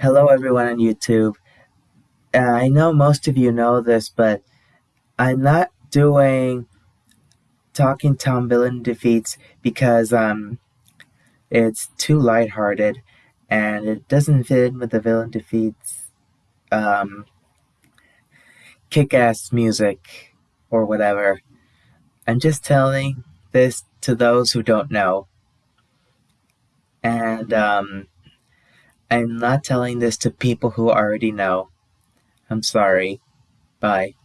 Hello everyone on YouTube. Uh, I know most of you know this, but I'm not doing Talking Tom Villain Defeats because um, it's too lighthearted and it doesn't fit in with the Villain Defeats um, kick-ass music or whatever. I'm just telling this to those who don't know. And um, I'm not telling this to people who already know. I'm sorry. Bye.